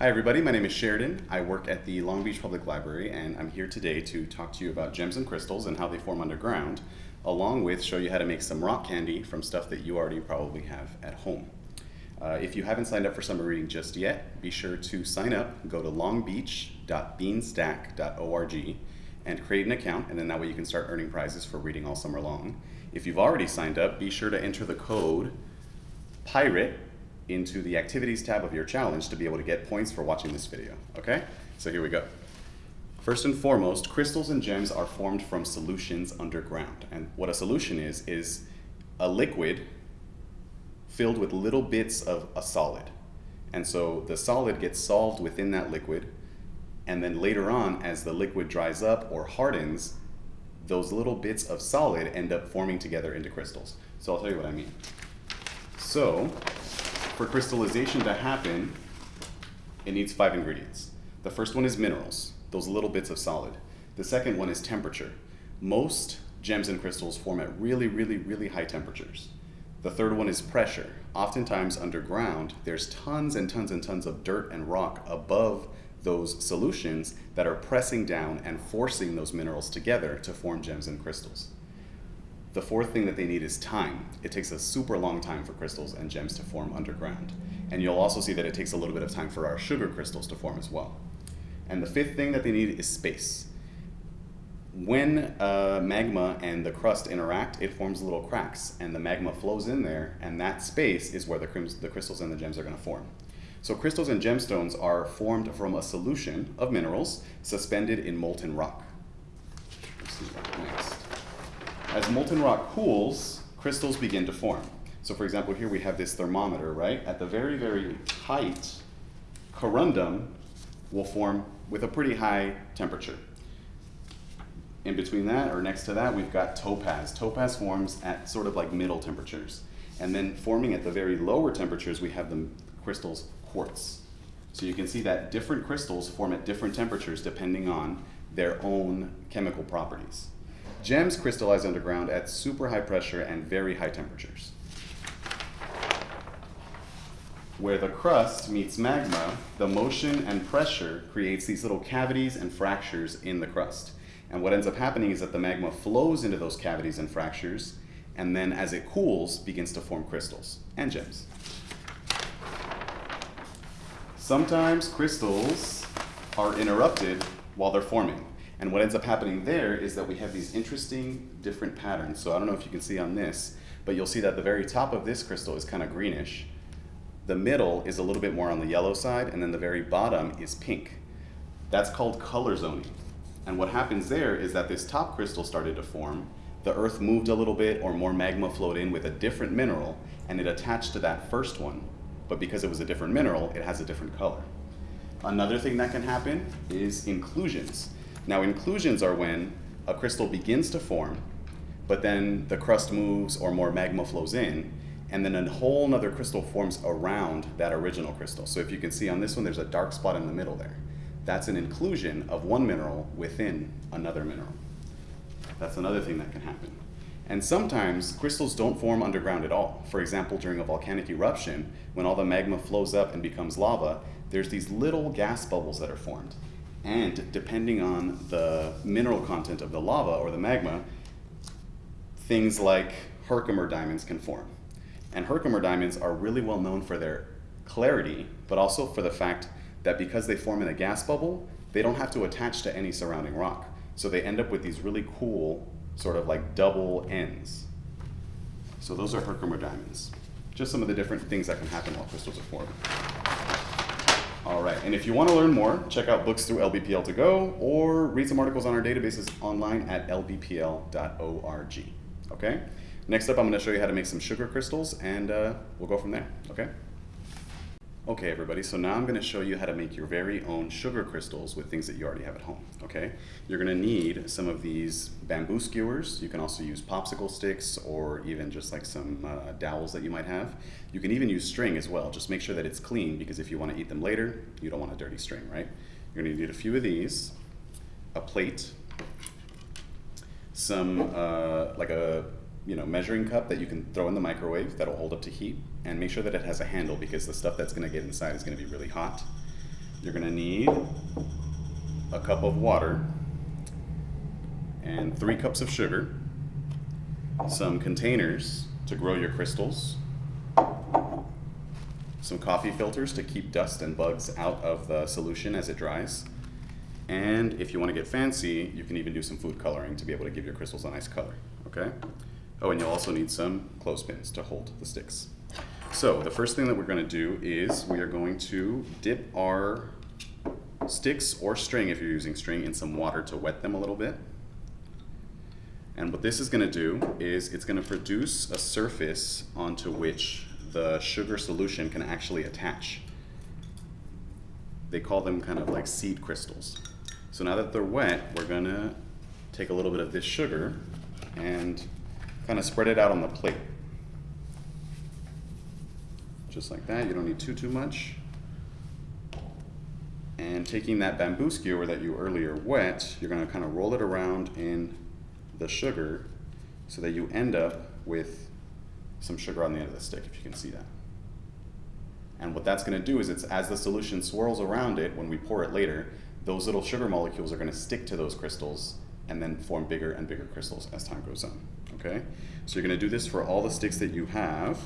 Hi everybody, my name is Sheridan. I work at the Long Beach Public Library and I'm here today to talk to you about gems and crystals and how they form underground, along with show you how to make some rock candy from stuff that you already probably have at home. Uh, if you haven't signed up for summer reading just yet, be sure to sign up, go to longbeach.beanstack.org and create an account and then that way you can start earning prizes for reading all summer long. If you've already signed up, be sure to enter the code PIRATE into the activities tab of your challenge to be able to get points for watching this video, okay? So here we go. First and foremost, crystals and gems are formed from solutions underground. And what a solution is, is a liquid filled with little bits of a solid. And so the solid gets solved within that liquid, and then later on, as the liquid dries up or hardens, those little bits of solid end up forming together into crystals. So I'll tell you what I mean. So for crystallization to happen, it needs five ingredients. The first one is minerals, those little bits of solid. The second one is temperature. Most gems and crystals form at really, really, really high temperatures. The third one is pressure. Oftentimes underground, there's tons and tons and tons of dirt and rock above those solutions that are pressing down and forcing those minerals together to form gems and crystals. The fourth thing that they need is time. It takes a super long time for crystals and gems to form underground. And you'll also see that it takes a little bit of time for our sugar crystals to form as well. And the fifth thing that they need is space. When uh, magma and the crust interact, it forms little cracks, and the magma flows in there, and that space is where the, the crystals and the gems are going to form. So crystals and gemstones are formed from a solution of minerals suspended in molten rock. As molten rock cools, crystals begin to form. So for example, here we have this thermometer, right? At the very, very height, corundum will form with a pretty high temperature. In between that, or next to that, we've got topaz. Topaz forms at sort of like middle temperatures. And then forming at the very lower temperatures, we have the crystals quartz. So you can see that different crystals form at different temperatures depending on their own chemical properties. Gems crystallize underground at super high pressure and very high temperatures. Where the crust meets magma, the motion and pressure creates these little cavities and fractures in the crust. And what ends up happening is that the magma flows into those cavities and fractures, and then as it cools, begins to form crystals and gems. Sometimes crystals are interrupted while they're forming. And what ends up happening there is that we have these interesting different patterns. So I don't know if you can see on this, but you'll see that the very top of this crystal is kind of greenish. The middle is a little bit more on the yellow side, and then the very bottom is pink. That's called color zoning. And what happens there is that this top crystal started to form, the earth moved a little bit or more magma flowed in with a different mineral, and it attached to that first one. But because it was a different mineral, it has a different color. Another thing that can happen is inclusions. Now inclusions are when a crystal begins to form, but then the crust moves or more magma flows in, and then a whole nother crystal forms around that original crystal. So if you can see on this one, there's a dark spot in the middle there. That's an inclusion of one mineral within another mineral. That's another thing that can happen. And sometimes crystals don't form underground at all. For example, during a volcanic eruption, when all the magma flows up and becomes lava, there's these little gas bubbles that are formed. And depending on the mineral content of the lava or the magma, things like Herkimer diamonds can form. And Herkimer diamonds are really well known for their clarity, but also for the fact that because they form in a gas bubble, they don't have to attach to any surrounding rock. So they end up with these really cool, sort of like double ends. So those are Herkimer diamonds. Just some of the different things that can happen while crystals are forming. All right, and if you want to learn more, check out books through LBPL to go or read some articles on our databases online at lbpl.org. Okay? Next up, I'm going to show you how to make some sugar crystals and uh, we'll go from there. Okay? Okay everybody, so now I'm going to show you how to make your very own sugar crystals with things that you already have at home, okay? You're going to need some of these bamboo skewers. You can also use popsicle sticks or even just like some uh, dowels that you might have. You can even use string as well. Just make sure that it's clean because if you want to eat them later, you don't want a dirty string, right? You're going to need a few of these, a plate, some uh, like a you know, measuring cup that you can throw in the microwave that'll hold up to heat, and make sure that it has a handle because the stuff that's gonna get inside is gonna be really hot. You're gonna need a cup of water and three cups of sugar, some containers to grow your crystals, some coffee filters to keep dust and bugs out of the solution as it dries, and if you want to get fancy, you can even do some food coloring to be able to give your crystals a nice color, okay? Oh, and you'll also need some clothespins to hold the sticks. So the first thing that we're going to do is we are going to dip our sticks or string, if you're using string, in some water to wet them a little bit. And what this is going to do is it's going to produce a surface onto which the sugar solution can actually attach. They call them kind of like seed crystals. So now that they're wet, we're going to take a little bit of this sugar and kind of spread it out on the plate. Just like that, you don't need too, too much. And taking that bamboo skewer that you earlier wet, you're gonna kind of roll it around in the sugar so that you end up with some sugar on the end of the stick, if you can see that. And what that's gonna do is it's as the solution swirls around it, when we pour it later, those little sugar molecules are gonna stick to those crystals and then form bigger and bigger crystals as time goes on, okay? So you're gonna do this for all the sticks that you have.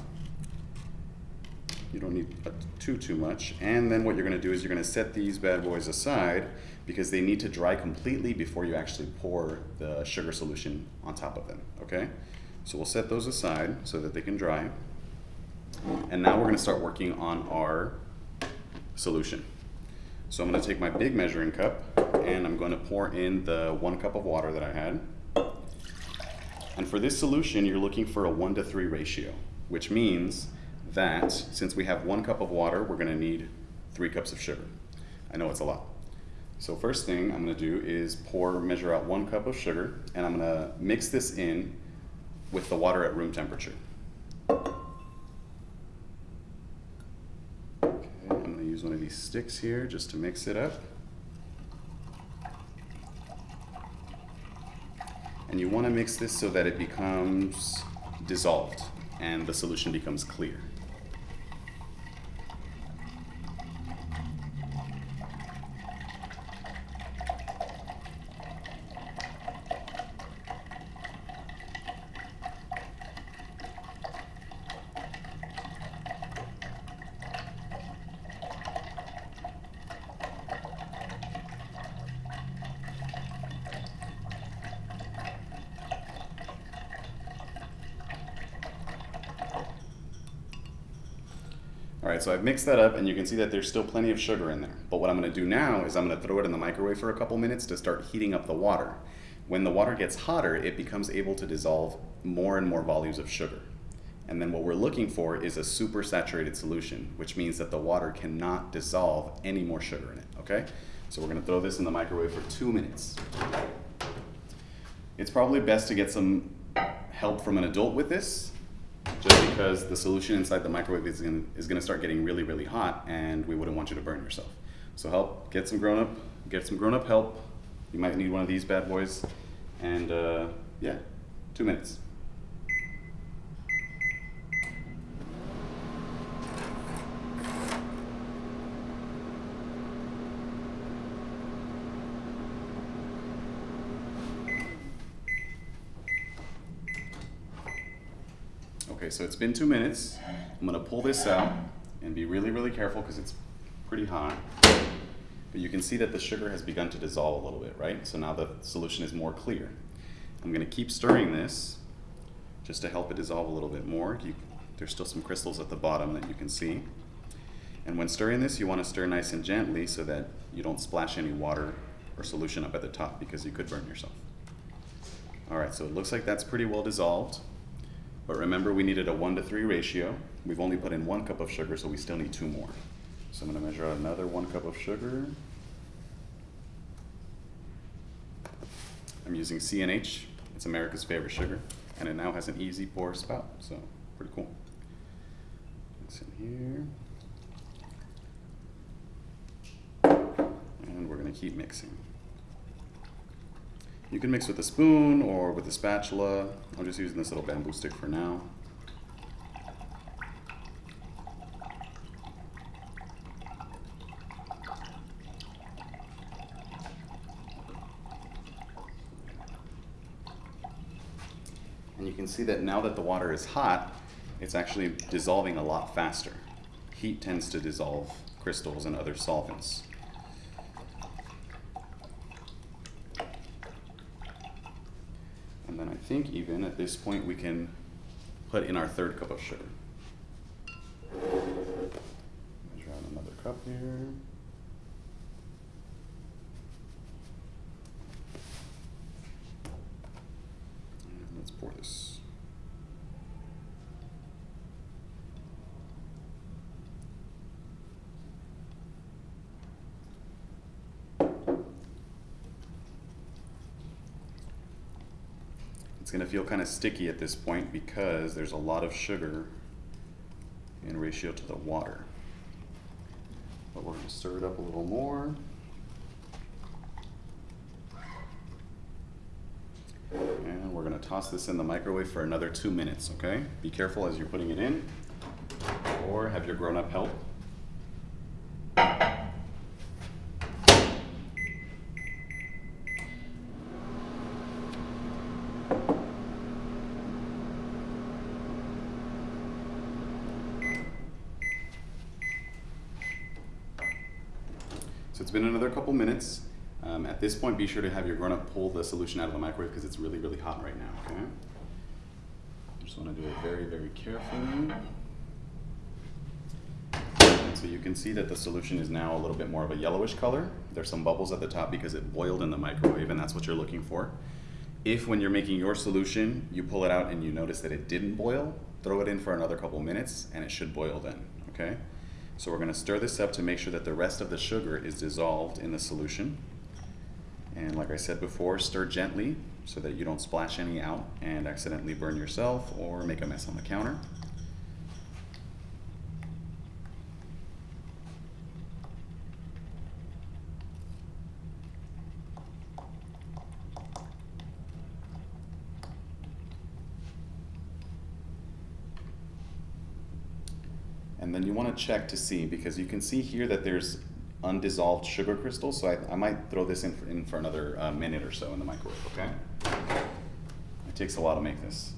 You don't need too, too much. And then what you're gonna do is you're gonna set these bad boys aside because they need to dry completely before you actually pour the sugar solution on top of them, okay? So we'll set those aside so that they can dry. And now we're gonna start working on our solution. So I'm gonna take my big measuring cup and I'm gonna pour in the one cup of water that I had. And for this solution, you're looking for a one to three ratio, which means that since we have one cup of water, we're gonna need three cups of sugar. I know it's a lot. So first thing I'm gonna do is pour, measure out one cup of sugar, and I'm gonna mix this in with the water at room temperature. Okay, I'm gonna use one of these sticks here just to mix it up. And you want to mix this so that it becomes dissolved and the solution becomes clear. Right, so I've mixed that up and you can see that there's still plenty of sugar in there. But what I'm gonna do now is I'm gonna throw it in the microwave for a couple minutes to start heating up the water. When the water gets hotter, it becomes able to dissolve more and more volumes of sugar. And then what we're looking for is a super saturated solution, which means that the water cannot dissolve any more sugar in it, okay? So we're gonna throw this in the microwave for two minutes. It's probably best to get some help from an adult with this just because the solution inside the microwave is going is to start getting really really hot and we wouldn't want you to burn yourself. So help get some grown up get some grown up help. You might need one of these bad boys and uh, yeah two minutes Okay, so it's been two minutes. I'm gonna pull this out and be really, really careful because it's pretty hot. But you can see that the sugar has begun to dissolve a little bit, right? So now the solution is more clear. I'm gonna keep stirring this just to help it dissolve a little bit more. You, there's still some crystals at the bottom that you can see. And when stirring this, you wanna stir nice and gently so that you don't splash any water or solution up at the top because you could burn yourself. All right, so it looks like that's pretty well dissolved. But remember, we needed a one to three ratio. We've only put in one cup of sugar, so we still need two more. So I'm gonna measure out another one cup of sugar. I'm using C&H. It's America's favorite sugar. And it now has an easy pour spout, so pretty cool. It's in here. And we're gonna keep mixing. You can mix with a spoon or with a spatula. I'm just using this little bamboo stick for now. And you can see that now that the water is hot, it's actually dissolving a lot faster. Heat tends to dissolve crystals and other solvents. And then I think even at this point we can put in our third cup of sugar. Measure out another cup here. And let's pour this. It's going to feel kind of sticky at this point because there's a lot of sugar in ratio to the water. But we're going to stir it up a little more. And we're going to toss this in the microwave for another two minutes, okay? Be careful as you're putting it in, or have your grown up help. So it's been another couple minutes. Um, at this point, be sure to have your grown-up pull the solution out of the microwave because it's really, really hot right now, okay? Just want to do it very, very carefully. And so you can see that the solution is now a little bit more of a yellowish color. There's some bubbles at the top because it boiled in the microwave and that's what you're looking for. If when you're making your solution, you pull it out and you notice that it didn't boil, throw it in for another couple minutes and it should boil then, okay? So we're gonna stir this up to make sure that the rest of the sugar is dissolved in the solution. And like I said before, stir gently so that you don't splash any out and accidentally burn yourself or make a mess on the counter. And then you want to check to see because you can see here that there's undissolved sugar crystals. So I, I might throw this in for, in for another uh, minute or so in the microwave, okay? It takes a while to make this.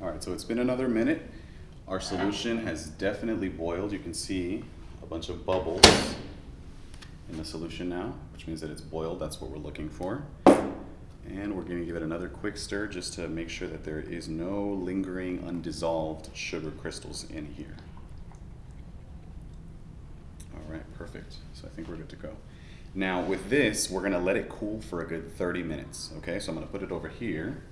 All right, so it's been another minute. Our solution has definitely boiled. You can see a bunch of bubbles in the solution now, which means that it's boiled. That's what we're looking for. And we're gonna give it another quick stir just to make sure that there is no lingering undissolved sugar crystals in here. All right, perfect. So I think we're good to go. Now with this, we're gonna let it cool for a good 30 minutes, okay? So I'm gonna put it over here.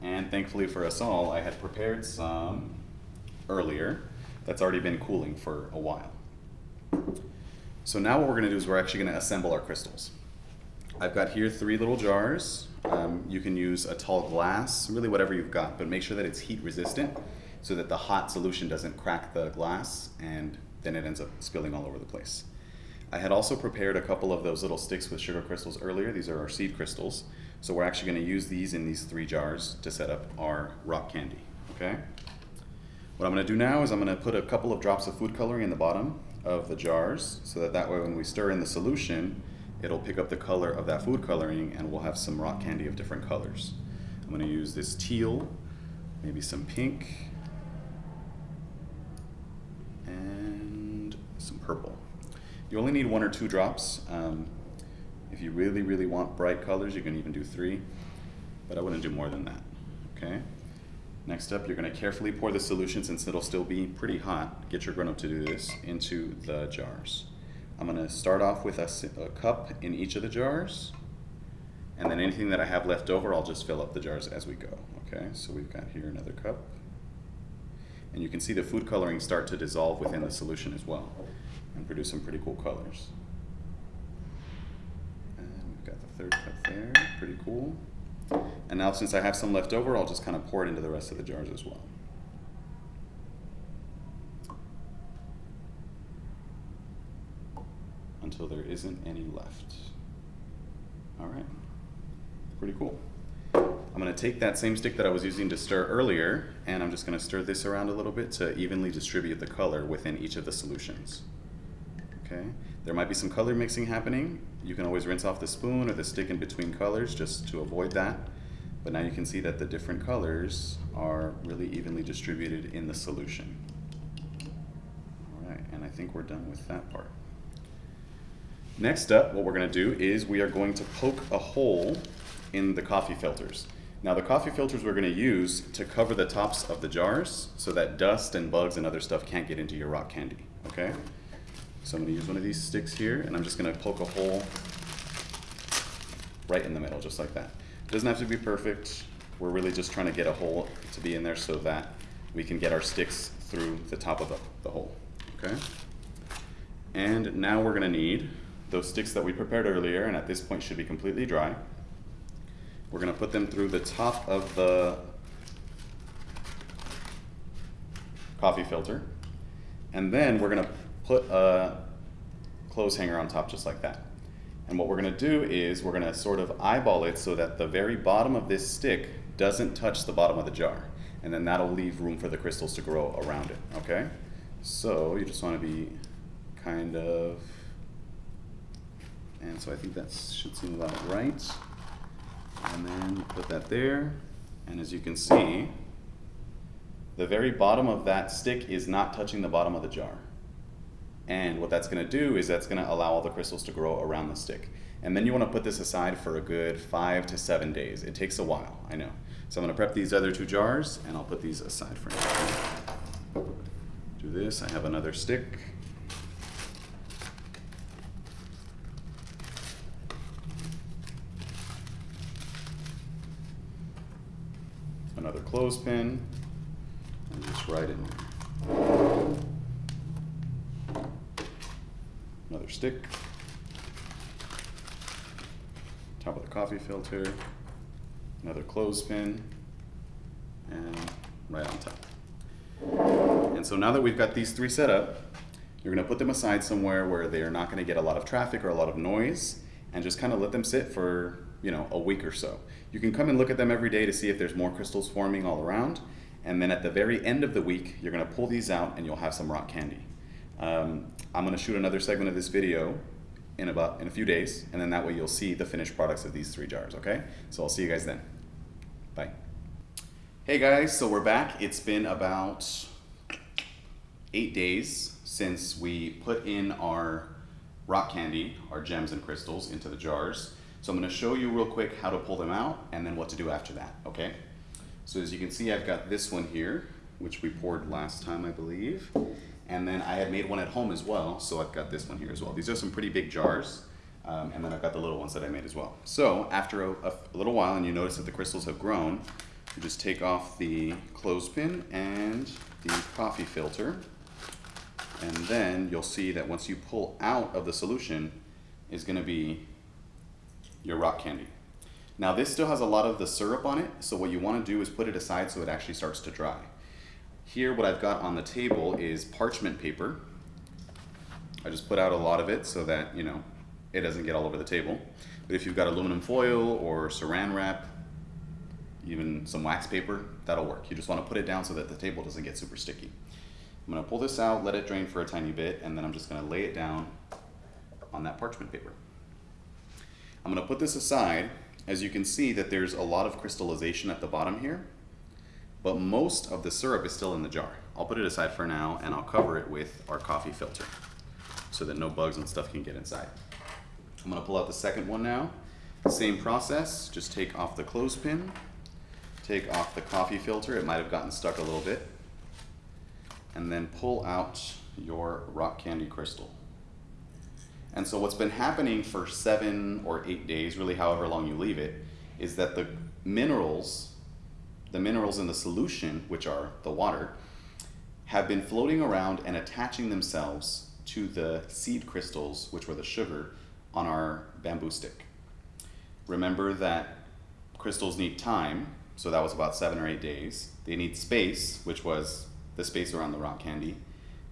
And thankfully for us all, I had prepared some earlier that's already been cooling for a while. So now what we're gonna do is we're actually gonna assemble our crystals. I've got here three little jars. Um, you can use a tall glass, really whatever you've got, but make sure that it's heat resistant so that the hot solution doesn't crack the glass and then it ends up spilling all over the place. I had also prepared a couple of those little sticks with sugar crystals earlier. These are our seed crystals. So we're actually gonna use these in these three jars to set up our rock candy, okay? What I'm gonna do now is I'm gonna put a couple of drops of food coloring in the bottom of the jars so that that way when we stir in the solution, it'll pick up the color of that food coloring and we'll have some rock candy of different colors. I'm gonna use this teal, maybe some pink, and some purple. You only need one or two drops. Um, if you really, really want bright colors, you can even do three, but I wouldn't do more than that, okay? Next up, you're gonna carefully pour the solution, since it'll still be pretty hot, get your grown-up to do this, into the jars. I'm gonna start off with a, a, cup in each of the jars, and then anything that I have left over, I'll just fill up the jars as we go, okay? So we've got here another cup. And you can see the food coloring start to dissolve within the solution as well, and produce some pretty cool colors. And we've got the third cup there, pretty cool. And now since I have some left over, I'll just kind of pour it into the rest of the jars as well. Until there isn't any left. All right, pretty cool. I'm gonna take that same stick that I was using to stir earlier, and I'm just gonna stir this around a little bit to evenly distribute the color within each of the solutions. Okay, there might be some color mixing happening. You can always rinse off the spoon or the stick in between colors just to avoid that. But now you can see that the different colors are really evenly distributed in the solution. All right, and I think we're done with that part. Next up, what we're gonna do is we are going to poke a hole in the coffee filters. Now the coffee filters we're gonna use to cover the tops of the jars so that dust and bugs and other stuff can't get into your rock candy, okay? So I'm gonna use one of these sticks here and I'm just gonna poke a hole right in the middle, just like that. It doesn't have to be perfect. We're really just trying to get a hole to be in there so that we can get our sticks through the top of the, the hole, okay? And now we're gonna need those sticks that we prepared earlier and at this point should be completely dry. We're gonna put them through the top of the coffee filter. And then we're gonna put a clothes hanger on top just like that. And what we're gonna do is we're gonna sort of eyeball it so that the very bottom of this stick doesn't touch the bottom of the jar. And then that'll leave room for the crystals to grow around it, okay? So you just wanna be kind of, and so I think that should seem about right. And then put that there. And as you can see, the very bottom of that stick is not touching the bottom of the jar. And what that's gonna do is that's gonna allow all the crystals to grow around the stick. And then you wanna put this aside for a good five to seven days. It takes a while, I know. So I'm gonna prep these other two jars and I'll put these aside for now. Do this, I have another stick. another clothespin, and just right in there. Another stick. Top of the coffee filter, another clothespin, and right on top. And so now that we've got these three set up, you're gonna put them aside somewhere where they are not gonna get a lot of traffic or a lot of noise, and just kind of let them sit for you know, a week or so. You can come and look at them every day to see if there's more crystals forming all around. And then at the very end of the week, you're gonna pull these out and you'll have some rock candy. Um, I'm gonna shoot another segment of this video in about in a few days, and then that way you'll see the finished products of these three jars, okay? So I'll see you guys then. Bye. Hey guys, so we're back. It's been about eight days since we put in our rock candy, our gems and crystals into the jars. So I'm gonna show you real quick how to pull them out and then what to do after that, okay? So as you can see, I've got this one here, which we poured last time, I believe. And then I had made one at home as well, so I've got this one here as well. These are some pretty big jars. Um, and then I've got the little ones that I made as well. So after a, a, little while and you notice that the crystals have grown, you just take off the clothespin and the coffee filter. And then you'll see that once you pull out of the solution is gonna be your rock candy. Now this still has a lot of the syrup on it, so what you want to do is put it aside so it actually starts to dry. Here what I've got on the table is parchment paper. I just put out a lot of it so that, you know, it doesn't get all over the table. But if you've got aluminum foil or saran wrap, even some wax paper, that'll work. You just want to put it down so that the table doesn't get super sticky. I'm going to pull this out, let it drain for a tiny bit, and then I'm just going to lay it down on that parchment paper. I'm going to put this aside. As you can see that there's a lot of crystallization at the bottom here, but most of the syrup is still in the jar. I'll put it aside for now and I'll cover it with our coffee filter so that no bugs and stuff can get inside. I'm to pull out the second one now. Same process, just take off the clothespin, take off the coffee filter, it might have gotten stuck a little bit, and then pull out your rock candy crystal. And so what's been happening for seven or eight days, really however long you leave it, is that the minerals, the minerals in the solution, which are the water, have been floating around and attaching themselves to the seed crystals, which were the sugar, on our bamboo stick. Remember that crystals need time, so that was about seven or eight days. They need space, which was the space around the rock candy.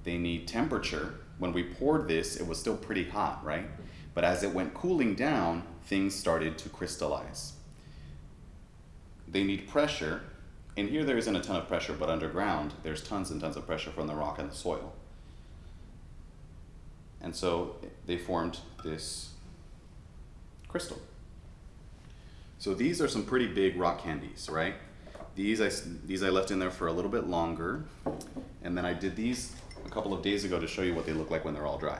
They need temperature. When we poured this, it was still pretty hot, right? But as it went cooling down, things started to crystallize. They need pressure. And here there isn't a ton of pressure, but underground, there's tons and tons of pressure from the rock and the soil. And so they formed this crystal. So these are some pretty big rock candies, right? These I, these I left in there for a little bit longer. And then I did these a couple of days ago to show you what they look like when they're all dry.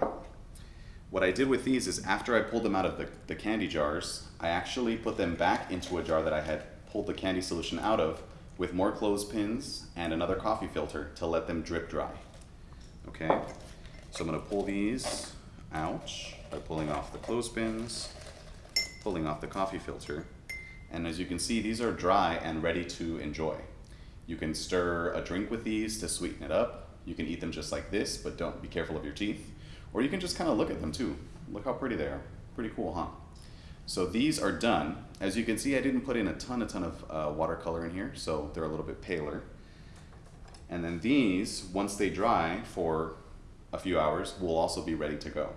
What I did with these is after I pulled them out of the, the candy jars, I actually put them back into a jar that I had pulled the candy solution out of with more clothespins and another coffee filter to let them drip dry. Okay, so I'm gonna pull these out by pulling off the clothespins, pulling off the coffee filter, and as you can see, these are dry and ready to enjoy. You can stir a drink with these to sweeten it up. You can eat them just like this, but don't be careful of your teeth. Or you can just kind of look at them too. Look how pretty they are. Pretty cool, huh? So these are done. As you can see, I didn't put in a ton, a ton of uh, watercolor in here, so they're a little bit paler. And then these, once they dry for a few hours, will also be ready to go.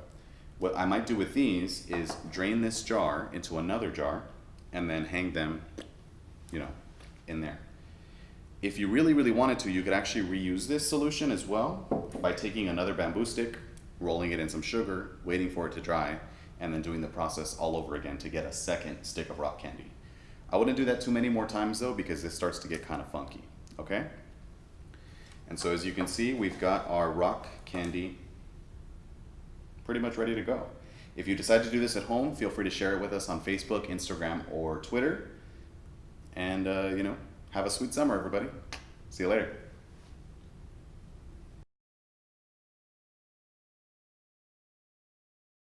What I might do with these is drain this jar into another jar and then hang them, you know, in there. If you really, really wanted to, you could actually reuse this solution as well by taking another bamboo stick, rolling it in some sugar, waiting for it to dry, and then doing the process all over again to get a second stick of rock candy. I wouldn't do that too many more times though because it starts to get kind of funky, okay? And so as you can see, we've got our rock candy pretty much ready to go. If you decide to do this at home, feel free to share it with us on Facebook, Instagram, or Twitter. And, uh, you know, have a sweet summer, everybody. See you later.